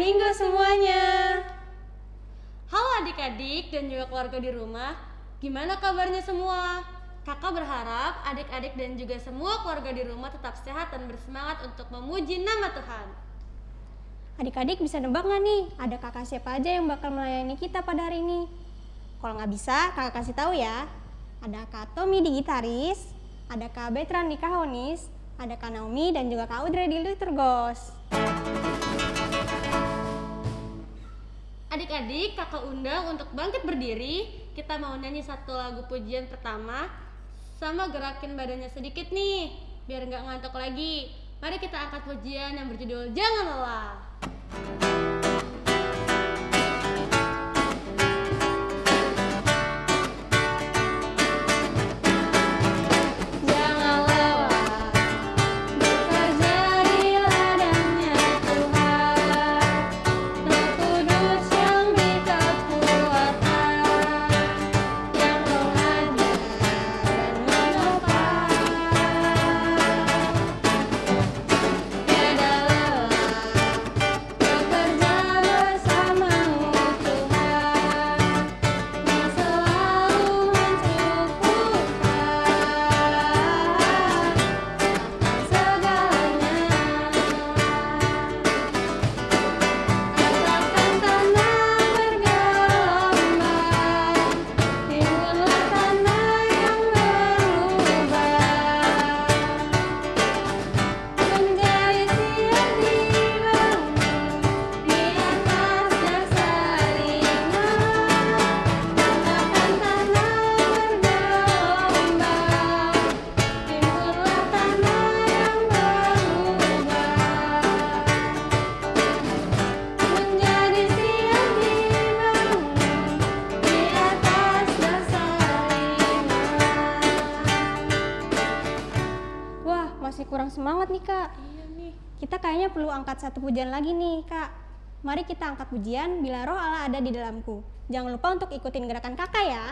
Minggu semuanya. Halo adik-adik dan juga keluarga di rumah, gimana kabarnya semua? Kakak berharap adik-adik dan juga semua keluarga di rumah tetap sehat dan bersemangat untuk memuji nama Tuhan. Adik-adik bisa nebak nggak nih, ada kakak siapa aja yang bakal melayani kita pada hari ini? Kalau nggak bisa, kakak kasih tahu ya. Ada Kak Tommy di gitaris, ada Kak Betran di kahonis, ada Kak Naomi dan juga Kak Udre di liturgos. Adik-adik, kakak undang untuk bangkit berdiri. Kita mau nyanyi satu lagu pujian pertama sama gerakin badannya sedikit nih, biar nggak ngantuk lagi. Mari kita angkat pujian yang berjudul Jangan Lelah. Kita kayaknya perlu angkat satu pujian lagi nih kak. Mari kita angkat pujian Bila roh Allah ada di dalamku. Jangan lupa untuk ikutin gerakan kakak ya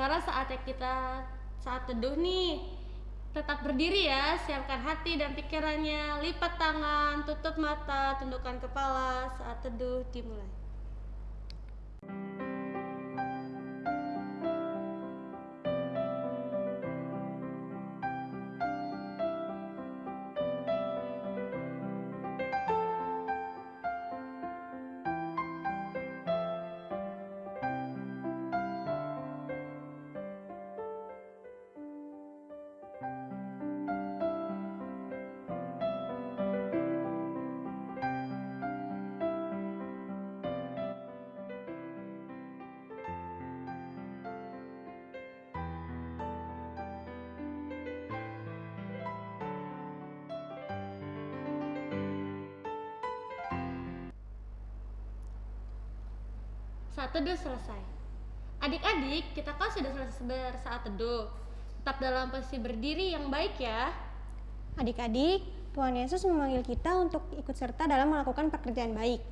sekarang saatnya kita saat teduh nih. Tetap berdiri ya, siapkan hati dan pikirannya, lipat tangan, tutup mata, tundukkan kepala saat teduh dimulai. Saat teduh selesai. Adik-adik, kita kan sudah selesai bersaat teduh. Tetap dalam posisi berdiri yang baik ya. Adik-adik, Tuhan Yesus memanggil kita untuk ikut serta dalam melakukan pekerjaan baik.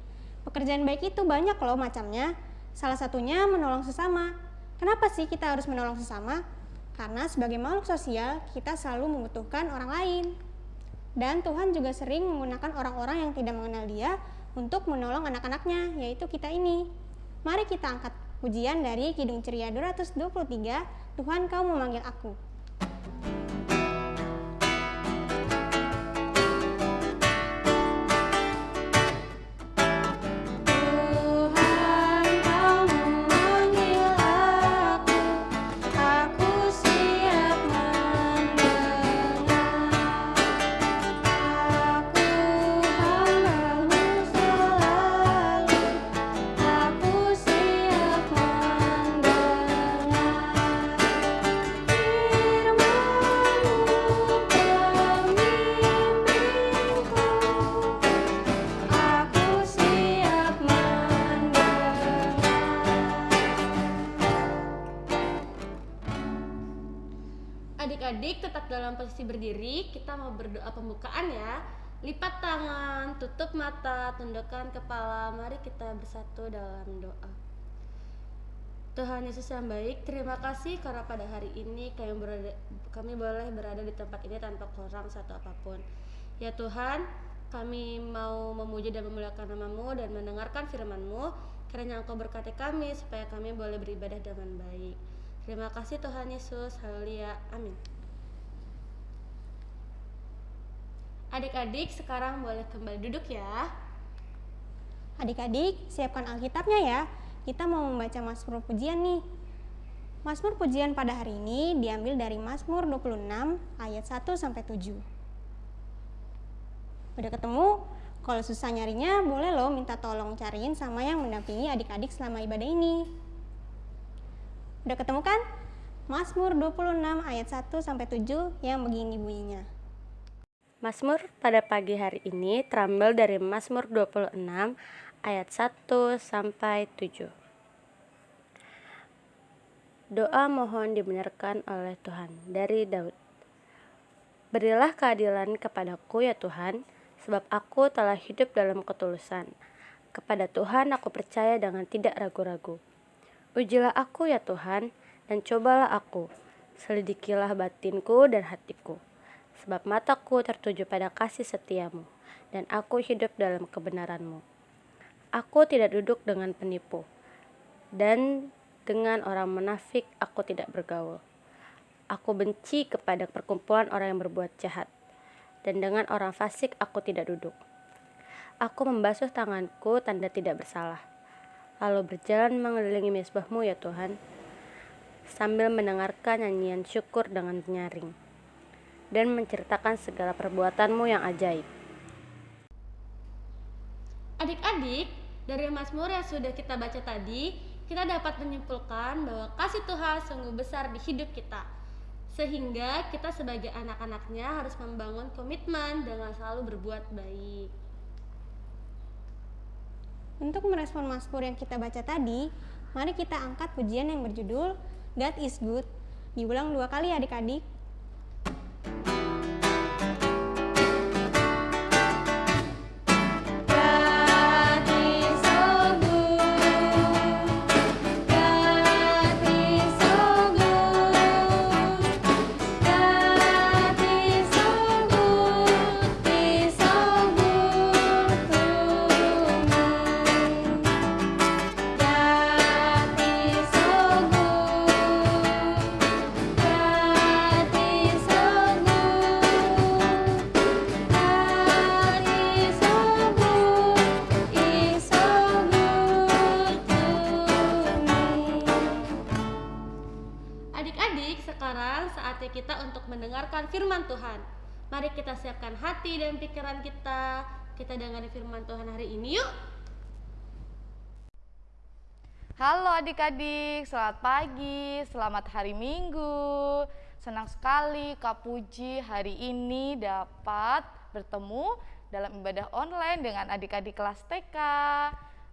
Pekerjaan baik itu banyak loh macamnya. Salah satunya menolong sesama. Kenapa sih kita harus menolong sesama? Karena sebagai makhluk sosial, kita selalu membutuhkan orang lain. Dan Tuhan juga sering menggunakan orang-orang yang tidak mengenal dia untuk menolong anak-anaknya, yaitu kita ini. Mari kita angkat pujian dari Kidung Ceria 223, Tuhan kau memanggil aku. Posisi berdiri, kita mau berdoa pembukaan ya. Lipat tangan, tutup mata, tundukkan kepala. Mari kita bersatu dalam doa. Tuhan Yesus yang baik, terima kasih karena pada hari ini kami, berada, kami boleh berada di tempat ini tanpa kurang satu apa pun. Ya Tuhan, kami mau memuji dan memuliakan namamu dan mendengarkan firmanmu, kiranya Engkau berkati kami supaya kami boleh beribadah dengan baik. Terima kasih Tuhan Yesus. Haleluya. Amin. Adik-adik sekarang boleh kembali duduk ya. Adik-adik, siapkan Alkitabnya ya. Kita mau membaca Mazmur pujian nih. Mazmur pujian pada hari ini diambil dari Mazmur 26 ayat 1 sampai 7. Udah ketemu? Kalau susah nyarinya, boleh loh minta tolong cariin sama yang mendampingi adik-adik selama ibadah ini. Udah ketemu kan? Mazmur 26 ayat 1 sampai 7 yang begini bunyinya. Mazmur pada pagi hari ini terambil dari Mazmur 26 ayat 1 sampai 7. Doa mohon dibenarkan oleh Tuhan dari Daud. Berilah keadilan kepadaku ya Tuhan, sebab aku telah hidup dalam ketulusan. Kepada Tuhan aku percaya dengan tidak ragu-ragu. Ujilah aku ya Tuhan, dan cobalah aku. Selidikilah batinku dan hatiku. Sebab mataku tertuju pada kasih setiamu, dan aku hidup dalam kebenaranmu. Aku tidak duduk dengan penipu, dan dengan orang munafik aku tidak bergaul. Aku benci kepada perkumpulan orang yang berbuat jahat, dan dengan orang fasik aku tidak duduk. Aku membasuh tanganku tanda tidak bersalah lalu berjalan mengelilingi mesbahmu ya Tuhan, sambil mendengarkan nyanyian syukur dengan nyaring, dan menceritakan segala perbuatanmu yang ajaib. Adik-adik, dari Mazmur yang sudah kita baca tadi, kita dapat menyimpulkan bahwa kasih Tuhan sungguh besar di hidup kita. Sehingga kita sebagai anak-anaknya harus membangun komitmen dengan selalu berbuat baik. Untuk merespon Mazmur yang kita baca tadi, mari kita angkat pujian yang berjudul God is Good. Diulang dua kali adik-adik. Hati dan pikiran kita. Kita dengar firman Tuhan hari ini yuk. Halo adik-adik, selamat pagi, selamat hari Minggu. Senang sekali Kak Puji hari ini dapat bertemu dalam ibadah online dengan adik-adik kelas TK.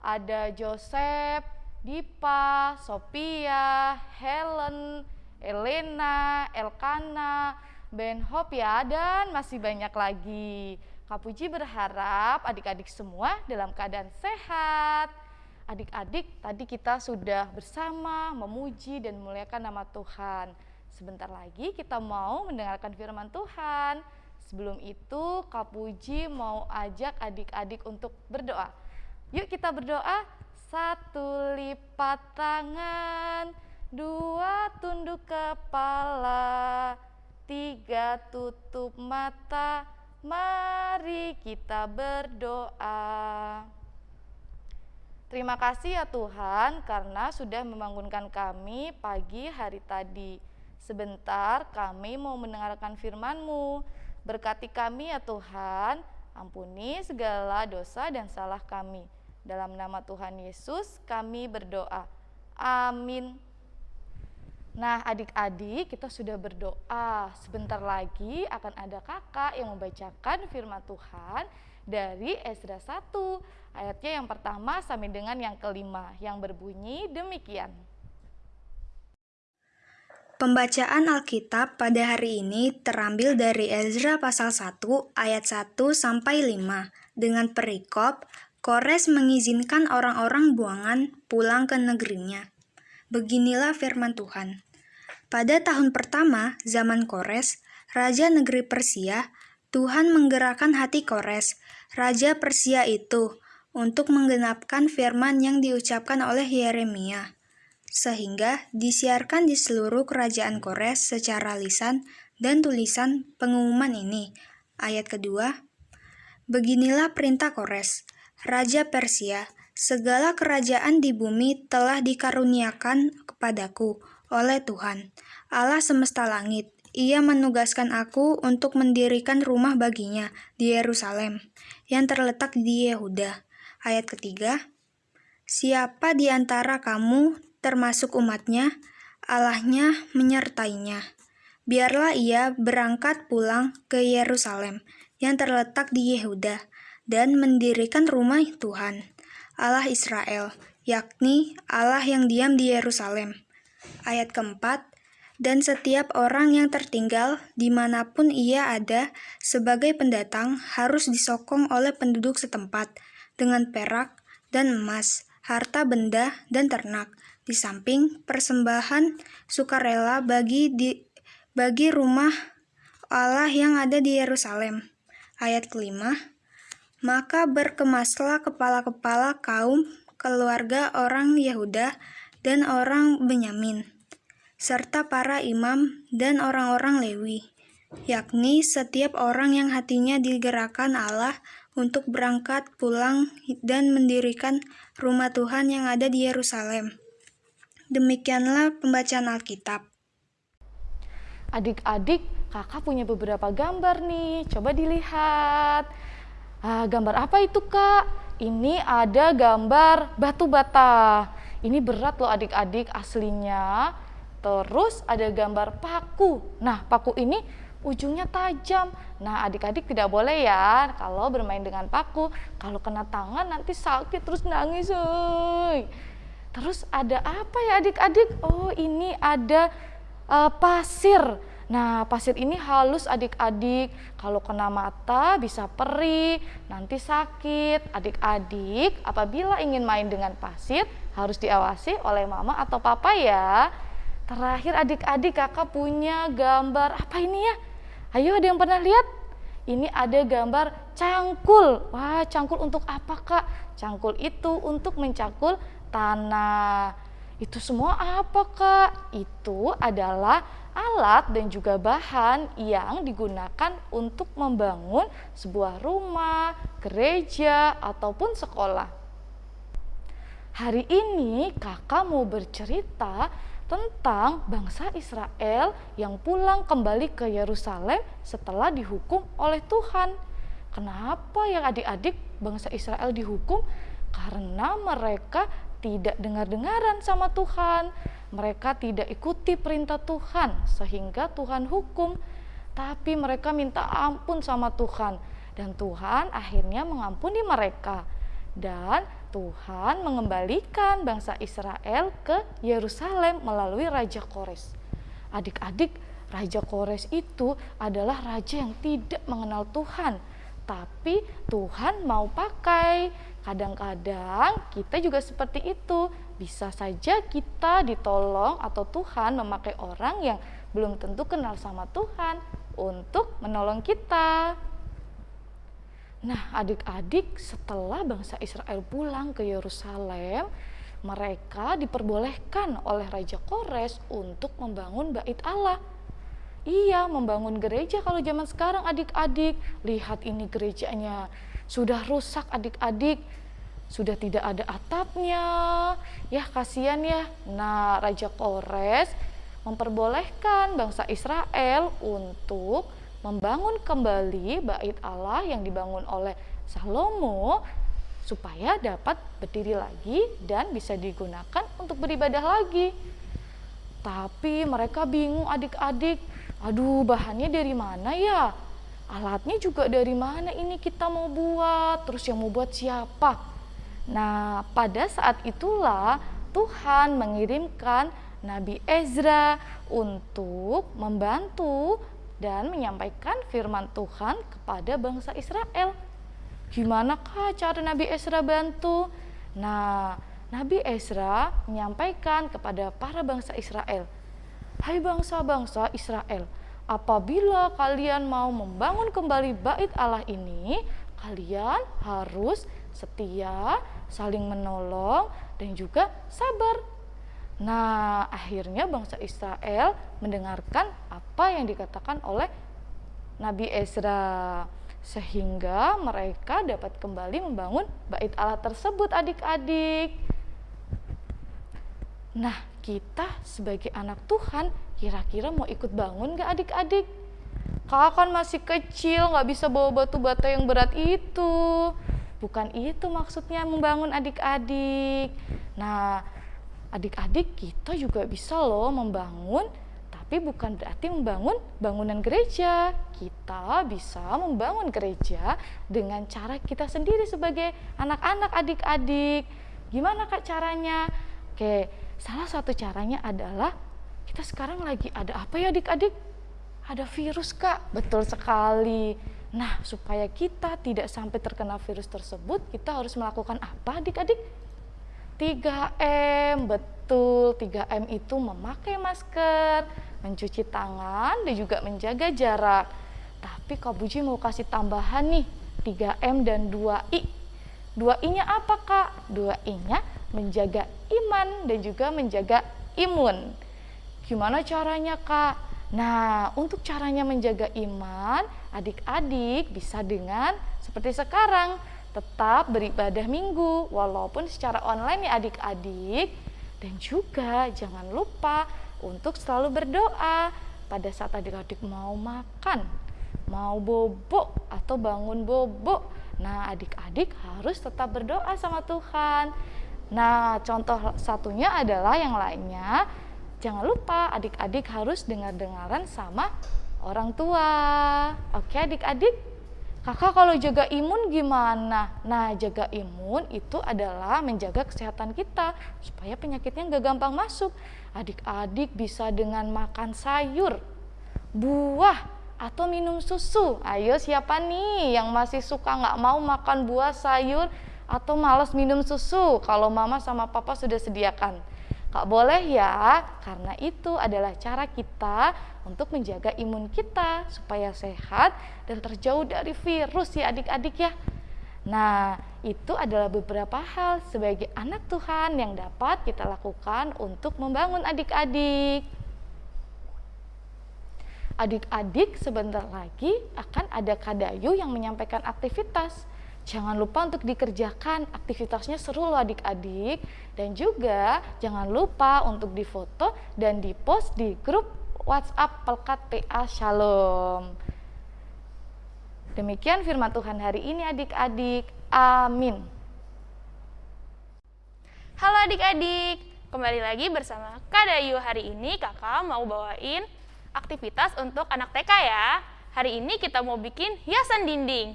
Ada Joseph, Dipa, Sophia, Helen, Elena, Elkana, Ben Hop ya, dan masih banyak lagi. Kak Puji berharap adik-adik semua dalam keadaan sehat. Adik-adik, tadi kita sudah bersama memuji dan memuliakan nama Tuhan. Sebentar lagi kita mau mendengarkan firman Tuhan. Sebelum itu, Kak Puji mau ajak adik-adik untuk berdoa. Yuk kita berdoa. Satu lipat tangan, dua tunduk kepala, tiga tutup mata, mari kita berdoa. Terima kasih ya Tuhan karena sudah membangunkan kami pagi hari tadi. Sebentar kami mau mendengarkan firman-Mu. Berkati kami ya Tuhan, ampuni segala dosa dan salah kami. Dalam nama Tuhan Yesus kami berdoa. Amin. Nah, adik-adik, kita sudah berdoa. Sebentar lagi akan ada kakak yang membacakan firman Tuhan dari Esdra 1, ayatnya yang pertama sampai dengan yang kelima, yang berbunyi demikian. Pembacaan Alkitab pada hari ini terambil dari Ezra pasal 1 ayat 1 sampai 5 dengan perikop Kores mengizinkan orang-orang buangan pulang ke negerinya. Beginilah firman Tuhan. Pada tahun pertama zaman Kores, raja negeri Persia, Tuhan menggerakkan hati Kores, raja Persia itu, untuk menggenapkan firman yang diucapkan oleh Yeremia sehingga disiarkan di seluruh kerajaan Kores secara lisan dan tulisan pengumuman ini. Ayat kedua, Beginilah perintah Kores, Raja Persia, segala kerajaan di bumi telah dikaruniakan kepadaku oleh Tuhan, Allah semesta langit. Ia menugaskan aku untuk mendirikan rumah baginya di Yerusalem, yang terletak di Yehuda. Ayat ketiga, Siapa di antara kamu termasuk umatnya, Allahnya menyertainya. Biarlah ia berangkat pulang ke Yerusalem yang terletak di Yehuda dan mendirikan rumah Tuhan, Allah Israel, yakni Allah yang diam di Yerusalem. Ayat keempat, dan setiap orang yang tertinggal di mana pun ia ada sebagai pendatang harus disokong oleh penduduk setempat dengan perak dan emas, harta benda dan ternak, di samping persembahan sukarela bagi di, bagi rumah Allah yang ada di Yerusalem. Ayat kelima, maka berkemaslah kepala-kepala kaum keluarga orang Yehuda dan orang Benyamin, serta para imam dan orang-orang Lewi, yakni setiap orang yang hatinya digerakkan Allah untuk berangkat pulang dan mendirikan rumah Tuhan yang ada di Yerusalem Demikianlah pembacaan Alkitab. Adik-adik, kakak punya beberapa gambar nih. Coba dilihat. Ah, gambar apa itu kak? Ini ada gambar batu bata. Ini berat loh adik-adik aslinya. Terus ada gambar paku. Nah, paku ini ujungnya tajam. Nah, adik-adik tidak boleh ya kalau bermain dengan paku. Kalau kena tangan nanti sakit terus nangis. Uy. Terus ada apa ya adik-adik? Oh ini ada uh, pasir. Nah pasir ini halus adik-adik. Kalau kena mata bisa perih, nanti sakit. Adik-adik apabila ingin main dengan pasir harus diawasi oleh mama atau papa ya. Terakhir adik-adik kakak punya gambar apa ini ya? Ayo ada yang pernah lihat? Ini ada gambar cangkul. Wah cangkul untuk apa kak? Cangkul itu untuk mencangkul tanah. Itu semua apa kak? Itu adalah alat dan juga bahan yang digunakan untuk membangun sebuah rumah, gereja, ataupun sekolah. Hari ini kakak mau bercerita tentang bangsa Israel yang pulang kembali ke Yerusalem setelah dihukum oleh Tuhan. Kenapa ya adik-adik bangsa Israel dihukum? Karena mereka tidak dengar-dengaran sama Tuhan. Mereka tidak ikuti perintah Tuhan sehingga Tuhan hukum. Tapi mereka minta ampun sama Tuhan dan Tuhan akhirnya mengampuni mereka. Dan Tuhan mengembalikan bangsa Israel ke Yerusalem melalui Raja Kores. Adik-adik, Raja Kores itu adalah raja yang tidak mengenal Tuhan, tapi Tuhan mau pakai Kadang-kadang kita juga seperti itu. Bisa saja kita ditolong atau Tuhan memakai orang yang belum tentu kenal sama Tuhan untuk menolong kita. Nah, adik-adik, setelah bangsa Israel pulang ke Yerusalem, mereka diperbolehkan oleh Raja Kores untuk membangun bait Allah. Iya, membangun gereja kalau zaman sekarang adik-adik. Lihat ini gerejanya sudah rusak adik-adik, sudah tidak ada atapnya. Ya kasihan ya. Nah Raja Kores memperbolehkan bangsa Israel untuk membangun kembali bait Allah yang dibangun oleh Salomo supaya dapat berdiri lagi dan bisa digunakan untuk beribadah lagi. Tapi mereka bingung adik-adik, aduh bahannya dari mana ya? alatnya juga dari mana ini kita mau buat, terus yang mau buat siapa. Nah, pada saat itulah Tuhan mengirimkan Nabi Ezra untuk membantu dan menyampaikan firman Tuhan kepada bangsa Israel. Gimana kah cara Nabi Ezra bantu? Nah, Nabi Ezra menyampaikan kepada para bangsa Israel, "Hai bangsa-bangsa Israel, apabila kalian mau membangun kembali bait Allah ini, kalian harus setia, saling menolong, dan juga sabar. Nah, akhirnya bangsa Israel mendengarkan apa yang dikatakan oleh Nabi Ezra sehingga mereka dapat kembali membangun bait Allah tersebut adik-adik. Nah, kita sebagai anak Tuhan kira-kira mau ikut bangun gak adik-adik? Kakak kan masih kecil, gak bisa bawa batu bata yang berat itu. Bukan itu maksudnya membangun adik-adik. Nah, adik-adik kita juga bisa loh membangun tapi bukan berarti membangun bangunan gereja. Kita bisa membangun gereja dengan cara kita sendiri sebagai anak-anak adik-adik. Gimana Kak caranya? Oke, salah satu caranya adalah kita sekarang lagi ada apa ya adik-adik? Ada virus Kak, betul sekali. Nah, supaya kita tidak sampai terkena virus tersebut, kita harus melakukan apa adik-adik? 3M, betul. 3M itu memakai masker, mencuci tangan, dan juga menjaga jarak. Tapi Kak Buji mau kasih tambahan nih, 3M dan 2I. 2I-nya apa Kak? 2I-nya menjaga iman dan juga menjaga imun. Gimana caranya Kak? Nah, untuk caranya menjaga iman, adik-adik bisa dengan seperti sekarang, tetap beribadah minggu, walaupun secara online ya adik-adik. Dan juga jangan lupa untuk selalu berdoa pada saat adik-adik mau makan, mau bobo atau bangun bobo. Nah, adik-adik harus tetap berdoa sama Tuhan. Nah, contoh satunya adalah yang lainnya, jangan lupa adik-adik harus dengar-dengaran sama orang tua. Oke, adik-adik? Kakak kalau jaga imun gimana? Nah, jaga imun itu adalah menjaga kesehatan kita supaya penyakitnya nggak gampang masuk. Adik-adik bisa dengan makan sayur, buah, atau minum susu. Ayo siapa nih yang masih suka nggak mau makan buah, sayur, atau males minum susu kalau mama sama papa sudah sediakan? Gak boleh ya, karena itu adalah cara kita untuk menjaga imun kita supaya sehat dan terjauh dari virus ya adik-adik ya. Nah, itu adalah beberapa hal sebagai anak Tuhan yang dapat kita lakukan untuk membangun adik-adik. Adik-adik sebentar lagi akan ada Kadayu yang menyampaikan aktivitas. Jangan lupa untuk dikerjakan, aktivitasnya seru loh adik-adik. Dan juga jangan lupa untuk difoto dan dipost di grup WhatsApp Pelkat PA Shalom. Demikian firman Tuhan hari ini adik-adik. Amin. Halo adik-adik, kembali lagi bersama Kak Dayu. Hari ini kakak mau bawain aktivitas untuk anak TK ya. Hari ini kita mau bikin hiasan dinding.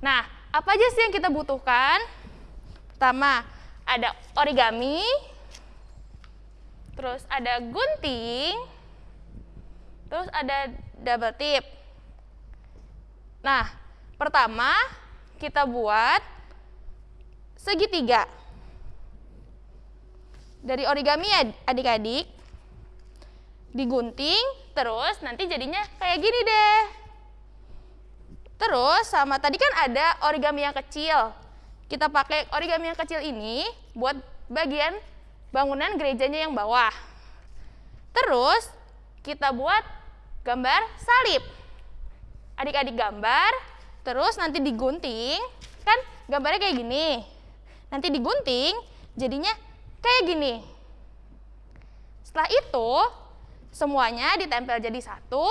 Nah, apa aja sih yang kita butuhkan? Pertama, ada origami, terus ada gunting, Terus ada double tip. Nah, pertama kita buat segitiga. Dari origami ya adik-adik, digunting, terus nanti jadinya kayak gini deh. Terus sama tadi kan ada origami yang kecil. Kita pakai origami yang kecil ini buat bagian bangunan gerejanya yang bawah. Terus kita buat gambar salib. Adik-adik gambar, terus nanti digunting, kan gambarnya kayak gini. Nanti digunting, jadinya kayak gini. Setelah itu, semuanya ditempel jadi satu.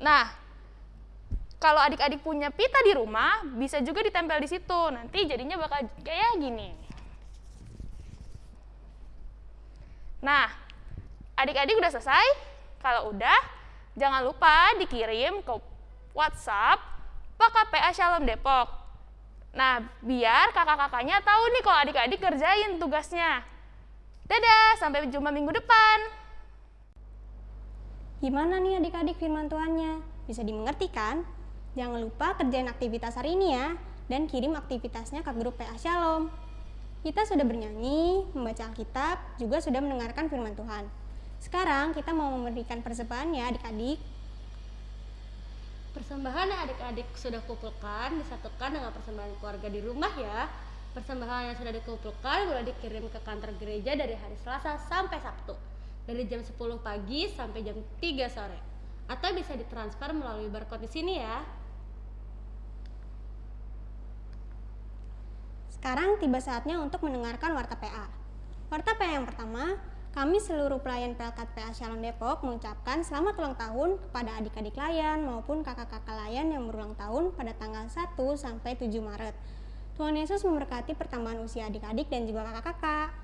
Nah, kalau adik-adik punya pita di rumah, bisa juga ditempel di situ. Nanti jadinya bakal kayak gini. Nah, adik-adik udah selesai? Kalau udah, jangan lupa dikirim ke WhatsApp PKPA Shalom Depok. Nah, biar kakak-kakaknya tahu nih kalau adik-adik kerjain tugasnya. Dadah, sampai jumpa minggu depan. Gimana nih adik-adik firman Tuhannya? Bisa dimengerti kan? Jangan lupa kerjain aktivitas hari ini ya, dan kirim aktivitasnya ke grup PA Shalom. Kita sudah bernyanyi, membaca Alkitab, juga sudah mendengarkan firman Tuhan. Sekarang kita mau memberikan persembahan ya adik-adik. Persembahan yang adik-adik sudah kumpulkan disatukan dengan persembahan keluarga di rumah ya. Persembahan yang sudah dikumpulkan boleh dikirim ke kantor gereja dari hari Selasa sampai Sabtu. Dari jam 10 pagi sampai jam 3 sore. Atau bisa ditransfer melalui barcode di sini ya. Sekarang tiba saatnya untuk mendengarkan Warta PA. Warta PA yang pertama, kami seluruh pelayan Pelkat PA Shalom Depok mengucapkan selamat ulang tahun kepada adik-adik layan maupun kakak-kakak layan yang berulang tahun pada tanggal 1 sampai 7 Maret. Tuhan Yesus memberkati pertambahan usia adik-adik dan juga kakak-kakak.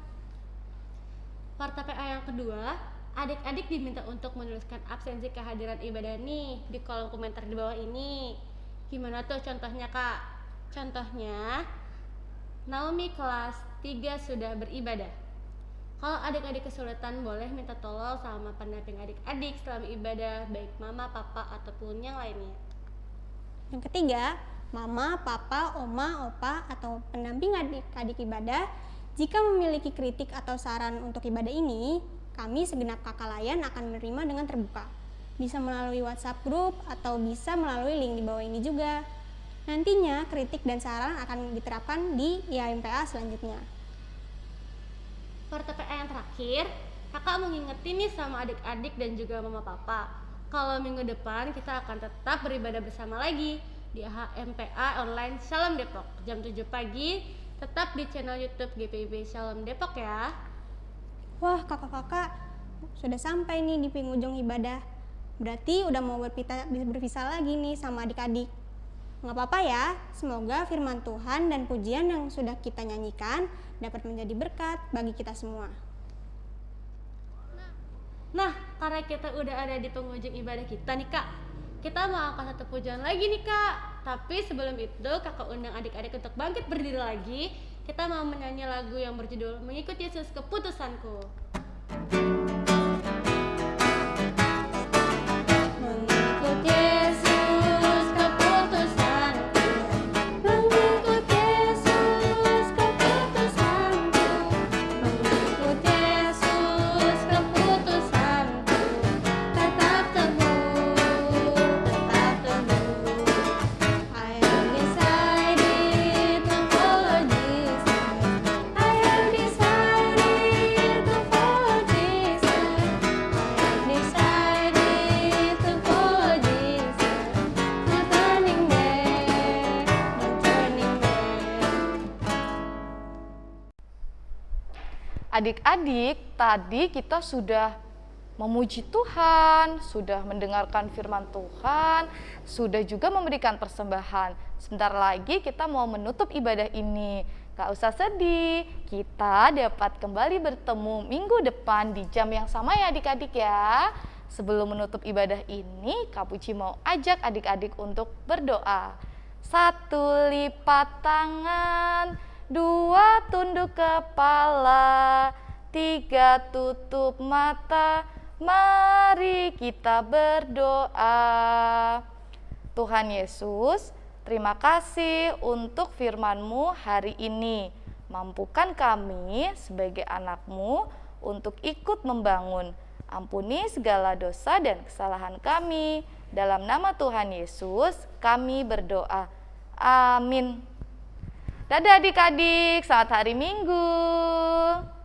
Warta PA yang kedua, adik-adik diminta untuk menuliskan absensi kehadiran ibadah nih di kolom komentar di bawah ini. Gimana tuh contohnya kak? Contohnya, Naomi kelas 3 sudah beribadah. Kalau adik-adik kesulitan boleh minta tolong sama pendamping adik-adik selama ibadah baik mama, papa, ataupun yang lainnya. Yang ketiga, mama, papa, oma, opa, atau pendamping adik-adik ibadah jika memiliki kritik atau saran untuk ibadah ini, kami segenap kakak layan akan menerima dengan terbuka. Bisa melalui WhatsApp grup atau bisa melalui link di bawah ini juga. Nantinya kritik dan saran akan diterapkan di IAMPA selanjutnya. PA yang terakhir, kakak mengingetin nih sama adik-adik dan juga mama papa. Kalau minggu depan kita akan tetap beribadah bersama lagi di HMPA Online Shalom Depok jam 7 pagi tetap di channel YouTube GPIB Shalom Depok ya. Wah, kakak-kakak sudah sampai nih di penghujung ibadah. Berarti udah mau berpita, berpisah lagi nih sama adik-adik. Nggak apa-apa ya, semoga firman Tuhan dan pujian yang sudah kita nyanyikan dapat menjadi berkat bagi kita semua. Nah, karena kita udah ada di penghujung ibadah kita nih kak, kita mau angkat satu pujian lagi nih kak. Tapi sebelum itu kakak undang adik-adik untuk bangkit berdiri lagi. Kita mau menyanyi lagu yang berjudul Mengikut Yesus Keputusanku. Mengikut Adik-adik, tadi kita sudah memuji Tuhan, sudah mendengarkan firman Tuhan, sudah juga memberikan persembahan. Sebentar lagi kita mau menutup ibadah ini. Gak usah sedih, kita dapat kembali bertemu minggu depan di jam yang sama ya adik-adik ya. Sebelum menutup ibadah ini, Kak Puji mau ajak adik-adik untuk berdoa. Satu lipat tangan, dua tunduk kepala, tiga tutup mata. Mari kita berdoa. Tuhan Yesus, terima kasih untuk firman-Mu hari ini. Mampukan kami sebagai anak-Mu untuk ikut membangun. Ampuni segala dosa dan kesalahan kami. Dalam nama Tuhan Yesus, kami berdoa. Amin. Dadah adik-adik, selamat hari Minggu.